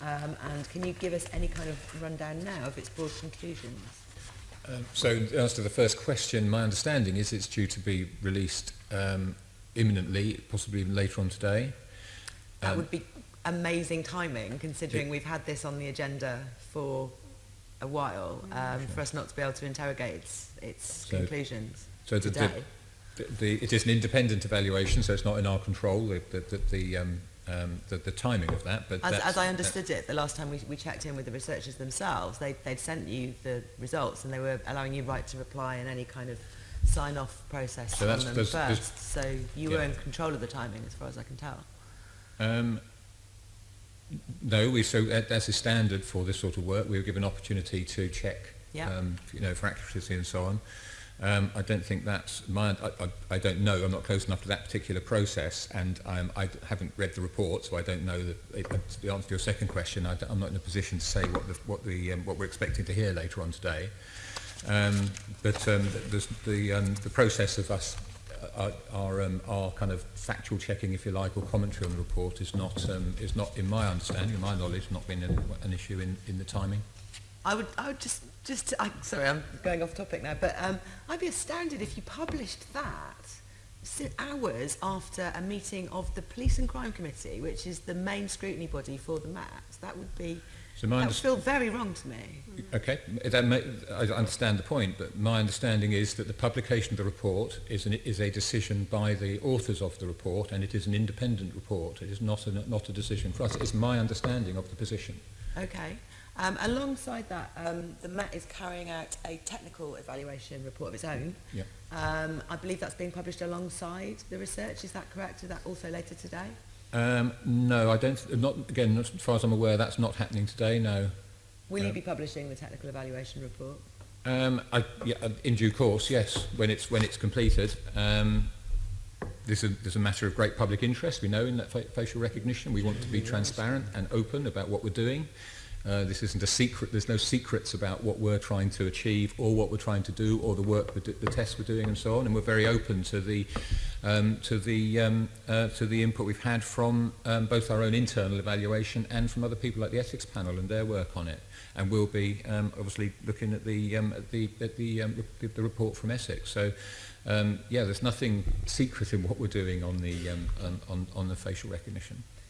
Um, and can you give us any kind of rundown now of its broad conclusions? Um, so, in answer to the first question, my understanding is it's due to be released um, imminently, possibly even later on today. Um, would be amazing timing, considering it, we've had this on the agenda for a while, mm. um, sure. for us not to be able to interrogate its so, conclusions so the, today. The, the, the, it is an independent evaluation, so it's not in our control. The, the, the, the um, um, the, the timing of that. But as, as I uh, understood it, the last time we, we checked in with the researchers themselves, they, they'd sent you the results and they were allowing you right to reply in any kind of sign-off process so from them there's, first. There's, so you yeah. were in control of the timing, as far as I can tell. Um, no, we so uh, as a standard for this sort of work, we were given opportunity to check, yeah. um, you know, for accuracy and so on. Um, I don't think that's my. I, I, I don't know. I'm not close enough to that particular process, and I'm, I haven't read the report, so I don't know the, uh, the answer to your second question. I, I'm not in a position to say what the, what the um, what we're expecting to hear later on today. Um, but um, the the, um, the process of us uh, uh, our, um, our kind of factual checking, if you like, or commentary on the report is not um, is not, in my understanding, in my knowledge, not been an, an issue in, in the timing. I would, I would just, just, I, sorry, I'm going off topic now, but um, I'd be astounded if you published that hours after a meeting of the Police and Crime Committee, which is the main scrutiny body for the MAPS. That would be, so that would feel very wrong to me. Okay, that may, I understand the point, but my understanding is that the publication of the report is, an, is a decision by the authors of the report, and it is an independent report. It is not an, not a decision for us. It's my understanding of the position. Okay. Um, alongside that, um, the Met is carrying out a technical evaluation report of its own. Yeah. Um, I believe that's being published alongside the research. Is that correct? Is that also later today? Um, no, I don't. Not again. As far as I'm aware, that's not happening today. No. Will um, you be publishing the technical evaluation report? Um, I, yeah, uh, in due course, yes. When it's when it's completed. Um, this is, this is a matter of great public interest. We know in that fa facial recognition, we want to be transparent and open about what we're doing. Uh, this isn't a secret. There's no secrets about what we're trying to achieve or what we're trying to do or the work, we're the tests we're doing and so on. And we're very open to the, um, to the, um, uh, to the input we've had from um, both our own internal evaluation and from other people like the ethics panel and their work on it. And we'll be um, obviously looking at the, um, at the, at the, um, the, the report from Essex. So um, yeah, there's nothing secret in what we're doing on the, um, um on, on the facial recognition.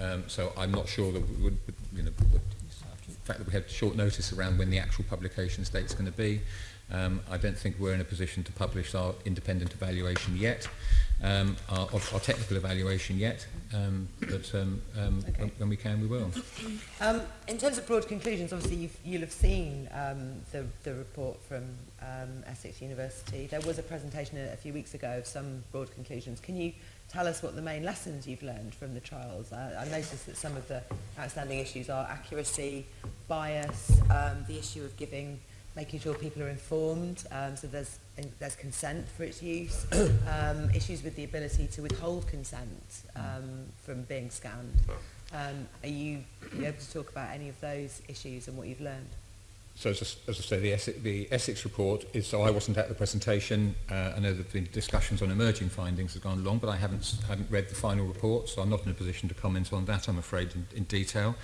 um, so I'm not sure that we would, you know, fact that we had short notice around when the actual publication date is going to be. Um, I don't think we're in a position to publish our independent evaluation yet, um, our, our technical evaluation yet, um, but um, um, okay. when, when we can, we will. Um, in terms of broad conclusions, obviously you've, you'll have seen um, the, the report from um, Essex University. There was a presentation a, a few weeks ago of some broad conclusions. Can you tell us what the main lessons you've learned from the trials. I, I noticed that some of the outstanding issues are accuracy, bias, um, the issue of giving, making sure people are informed, um, so there's, there's consent for its use, um, issues with the ability to withhold consent um, from being scanned. Oh. Um, are you, are you able to talk about any of those issues and what you've learned? So as I, as I say, the Essex, the Essex report is, so I wasn't at the presentation. Uh, I know that the discussions on emerging findings have gone along, but I haven't, haven't read the final report, so I'm not in a position to comment on that, I'm afraid, in, in detail.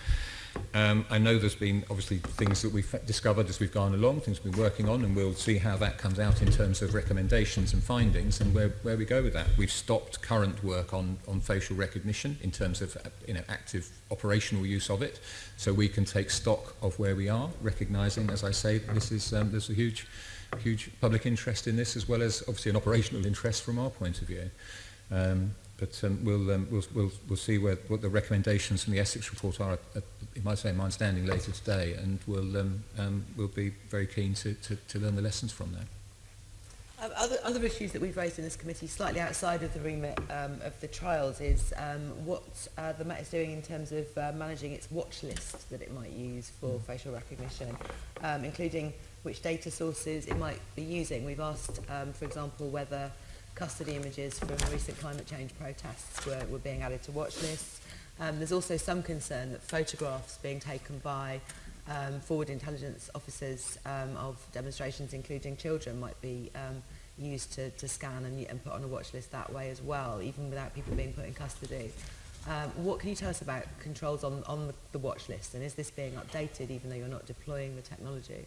Um, I know there's been obviously things that we've discovered as we've gone along, things we've been working on, and we'll see how that comes out in terms of recommendations and findings and where, where we go with that. We've stopped current work on, on facial recognition in terms of you know, active operational use of it, so we can take stock of where we are, recognising, as I say, this is, um, there's a huge, huge public interest in this as well as obviously an operational interest from our point of view. Um, But um, we'll, um, we'll, we'll, we'll see where, what the recommendations from the Essex report are, at, at, you might say, my understanding later today, and we'll, um, um, we'll be very keen to, to, to learn the lessons from that. Um, other, other issues that we've raised in this committee, slightly outside of the remit um, of the trials, is um, what uh, the Met is doing in terms of uh, managing its watch list that it might use for mm. facial recognition, um, including which data sources it might be using. We've asked, um, for example, whether custody images from recent climate change protests were, were being added to watch lists. Um, there's also some concern that photographs being taken by um, forward intelligence officers um, of demonstrations, including children, might be um, used to, to scan and, and put on a watch list that way as well, even without people being put in custody. Um, what can you tell us about controls on, on the, the watch list and is this being updated even though you're not deploying the technology?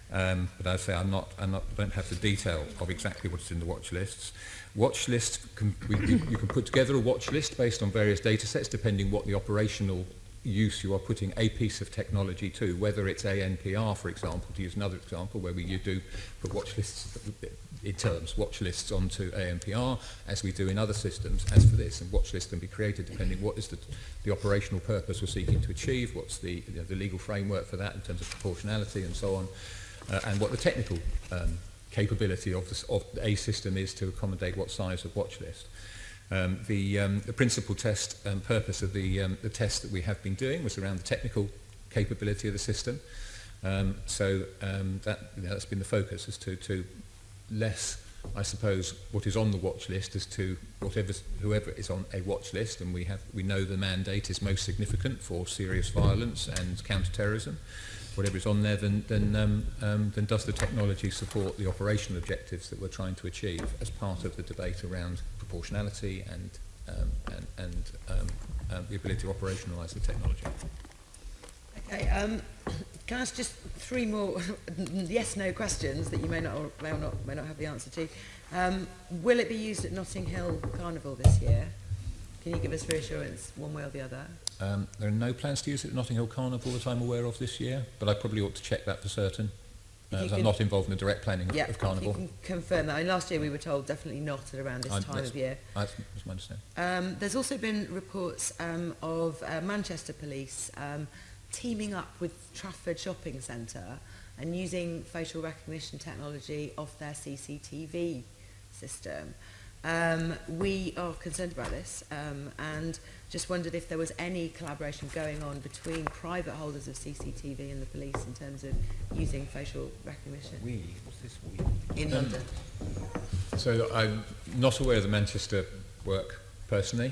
Um, but as I say, I'm not, I'm not, I don't have the detail of exactly what's in the watch lists. Watch lists, can, we, you, can put together a watch list based on various data sets, depending what the operational use you are putting a piece of technology to, whether it's ANPR, for example, to use another example, where we, you do put watch lists in terms, watch lists onto ANPR, as we do in other systems, as for this, and watch lists can be created depending what is the, the operational purpose we're seeking to achieve, what's the, you know, the legal framework for that in terms of proportionality and so on. uh, and what the technical um, capability of, the, of a system is to accommodate what size of watch list. Um, the, um, the principal test and um, purpose of the, um, the test that we have been doing was around the technical capability of the system. Um, so um, that, you know, that's been the focus as to, to less, I suppose, what is on the watch list as to whatever, whoever is on a watch list. And we, have, we know the mandate is most significant for serious violence and counter-terrorism whatever is on there, then, then, um, um, then does the technology support the operational objectives that we're trying to achieve as part of the debate around proportionality and, um, and, and um, um, the ability to operationalise the technology? Okay, um, can I ask just three more yes-no questions that you may not, or may, or not, may not have the answer to? Um, will it be used at Notting Hill Carnival this year? Can you give us reassurance one way or the other? Um, there are no plans to use it at Notting Hill Carnival that I'm aware of this year, but I probably ought to check that for certain, uh, as I'm not involved in the direct planning yeah, of Carnival. you can confirm that. I mean, last year we were told definitely not at around this I, time of year. I, that's my understanding. Um, there's also been reports um, of uh, Manchester Police um, teaming up with Trafford Shopping Centre and using facial recognition technology off their CCTV system. Um, we are concerned about this um, and just wondered if there was any collaboration going on between private holders of CCTV and the police in terms of using facial recognition. We? What's this we? In um, London. So I'm not aware of the Manchester work personally.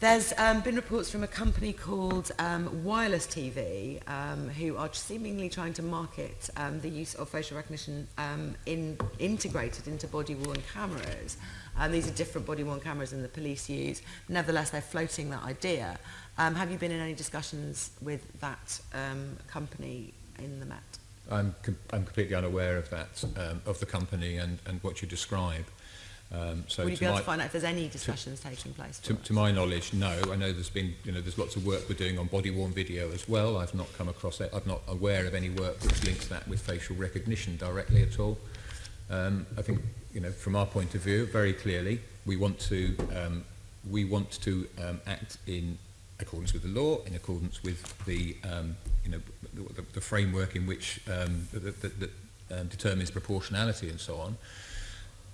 There's um, been reports from a company called um, Wireless TV um, who are seemingly trying to market um, the use of facial recognition um, in, integrated into body-worn cameras. Um, these are different body-worn cameras than the police use. Nevertheless, they're floating that idea. Um, have you been in any discussions with that um, company in the Met? I'm, com I'm completely unaware of that, um, of the company and, and what you describe. Um, so Would you be able to find out if there's any discussions to, taking place? To, to, my knowledge, no. I know there's been, you know, there's lots of work we're doing on body-worn video as well. I've not come across it. I'm not aware of any work which links that with facial recognition directly at all. Um, I think, you know, from our point of view, very clearly, we want to, um, we want to um, act in accordance with the law, in accordance with the, um, you know, the, the, framework in which um, that, that, that um, determines proportionality and so on.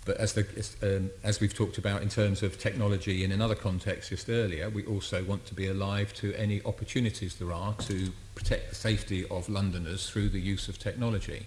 But as, the, as, um, as we've talked about in terms of technology and in other contexts just earlier, we also want to be alive to any opportunities there are to protect the safety of Londoners through the use of technology.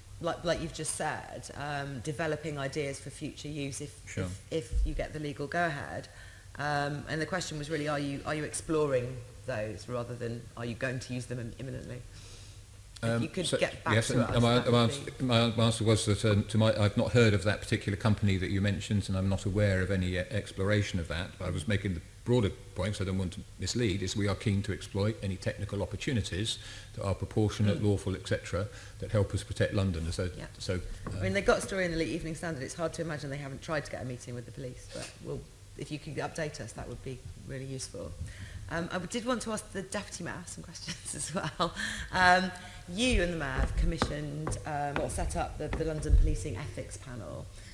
Like, like you've just said, um, developing ideas for future use if, sure. if, if you get the legal go-ahead. Um, and the question was really, are you, are you exploring those rather than are you going to use them imminently? Um, you could so, get back yes, to us. My, my, answer, my answer was that um, to my, I've not heard of that particular company that you mentioned, and I'm not aware of any uh, exploration of that. But I was making the broader point, so I don't want to mislead, is we are keen to exploit any technical opportunities that are proportionate, mm. lawful, etc., that help us protect London. So, yeah. so um, I mean, they got a story in the late Evening Standard. It's hard to imagine they haven't tried to get a meeting with the police, but we'll, if you could update us, that would be really useful. Um, I did want to ask the Deputy Mayor some questions as well. Um, you and the Mayor commissioned um, or set up the, the London Policing Ethics Panel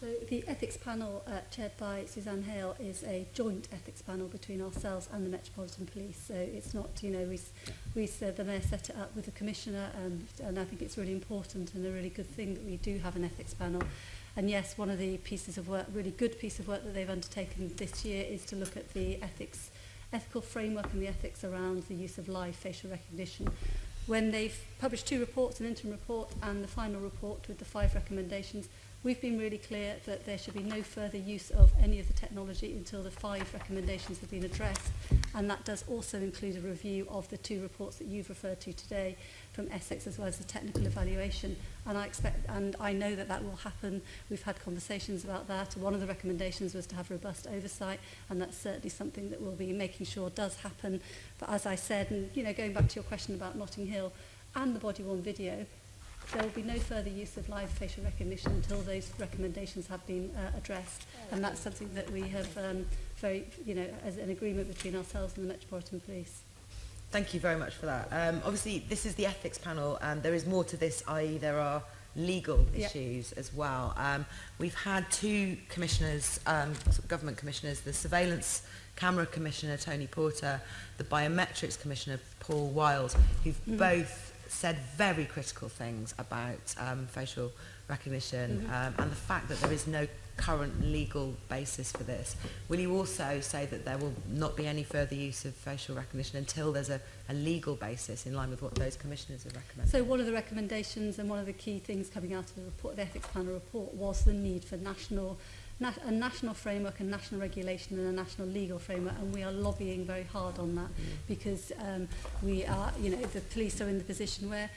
So the ethics panel uh, chaired by Suzanne Hale is a joint ethics panel between ourselves and the Metropolitan Police. So it's not, you know, we, we said the Mayor set it up with the Commissioner and, um, and I think it's really important and a really good thing that we do have an ethics panel. And yes, one of the pieces of work, really good piece of work that they've undertaken this year is to look at the ethics, ethical framework and the ethics around the use of live facial recognition. When they've published two reports, an interim report and the final report with the five recommendations, We've been really clear that there should be no further use of any of the technology until the five recommendations have been addressed, and that does also include a review of the two reports that you've referred to today from Essex as well as the technical evaluation. And I expect, and I know that that will happen. We've had conversations about that. One of the recommendations was to have robust oversight, and that's certainly something that we'll be making sure does happen. But as I said, and you know, going back to your question about Notting Hill and the body-worn video, There will be no further use of live facial recognition until those recommendations have been uh, addressed. And that's something that we have um, very, you know, as an agreement between ourselves and the Metropolitan Police. Thank you very much for that. Um, obviously, this is the ethics panel, and there is more to this, i.e. there are legal issues yep. as well. Um, we've had two commissioners, um, government commissioners, the surveillance camera commissioner, Tony Porter, the biometrics commissioner, Paul Wild, who've mm. both said very critical things about um, facial recognition mm -hmm. um, and the fact that there is no current legal basis for this. Will you also say that there will not be any further use of facial recognition until there's a, a legal basis in line with what those commissioners have recommended? So one of the recommendations and one of the key things coming out of the report, the ethics panel report was the need for national a national framework and national regulation and a national legal framework and we are lobbying very hard on that mm. because um, we are, you know, the police are in the position where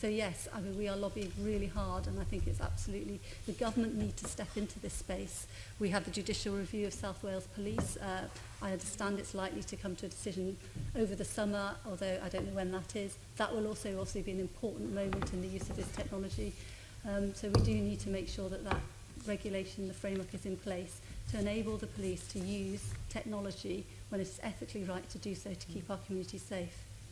So yes, I mean, we are lobbying really hard and I think it's absolutely, the government need to step into this space. We have the judicial review of South Wales Police. Uh, I understand it's likely to come to a decision over the summer, although I don't know when that is. That will also also be an important moment in the use of this technology. Um, so we do need to make sure that that regulation, the framework is in place to enable the police to use technology when it's ethically right to do so to keep our community safe.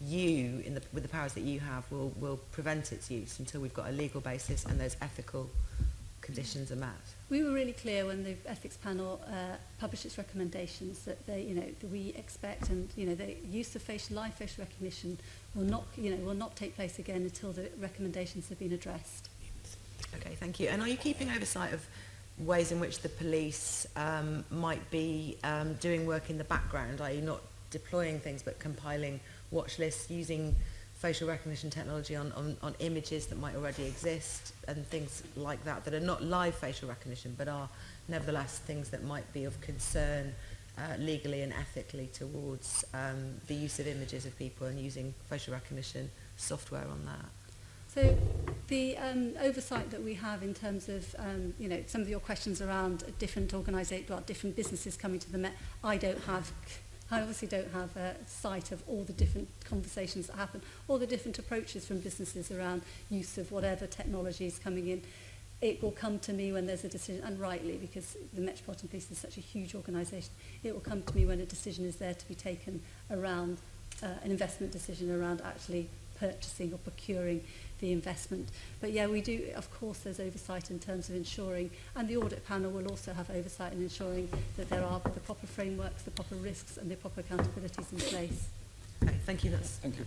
you, in the, with the powers that you have, will, will prevent its use until we've got a legal basis and there's ethical conditions are met? We were really clear when the ethics panel uh, published its recommendations that they, you know, that we expect and you know the use of facial live facial recognition will not, you know, will not take place again until the recommendations have been addressed. Okay, thank you. And are you keeping oversight of ways in which the police um, might be um, doing work in the background? Are you not deploying things but compiling watch lists using? facial recognition technology on, on, on images that might already exist and things like that that are not live facial recognition but are nevertheless things that might be of concern uh, legally and ethically towards um, the use of images of people and using facial recognition software on that. So the um, oversight that we have in terms of, um, you know, some of your questions around different organisations, well, different businesses coming to the Met, I don't have I obviously don't have a sight of all the different conversations that happen, all the different approaches from businesses around use of whatever technology is coming in. It will come to me when there's a decision, and rightly, because the Metropolitan Police is such a huge organisation, it will come to me when a decision is there to be taken around uh, an investment decision around actually purchasing or procuring the investment. But yeah, we do, of course, there's oversight in terms of ensuring, and the audit panel will also have oversight in ensuring that there are the proper frameworks, the proper risks and the proper accountabilities in place. Okay, thank you. That's thank you.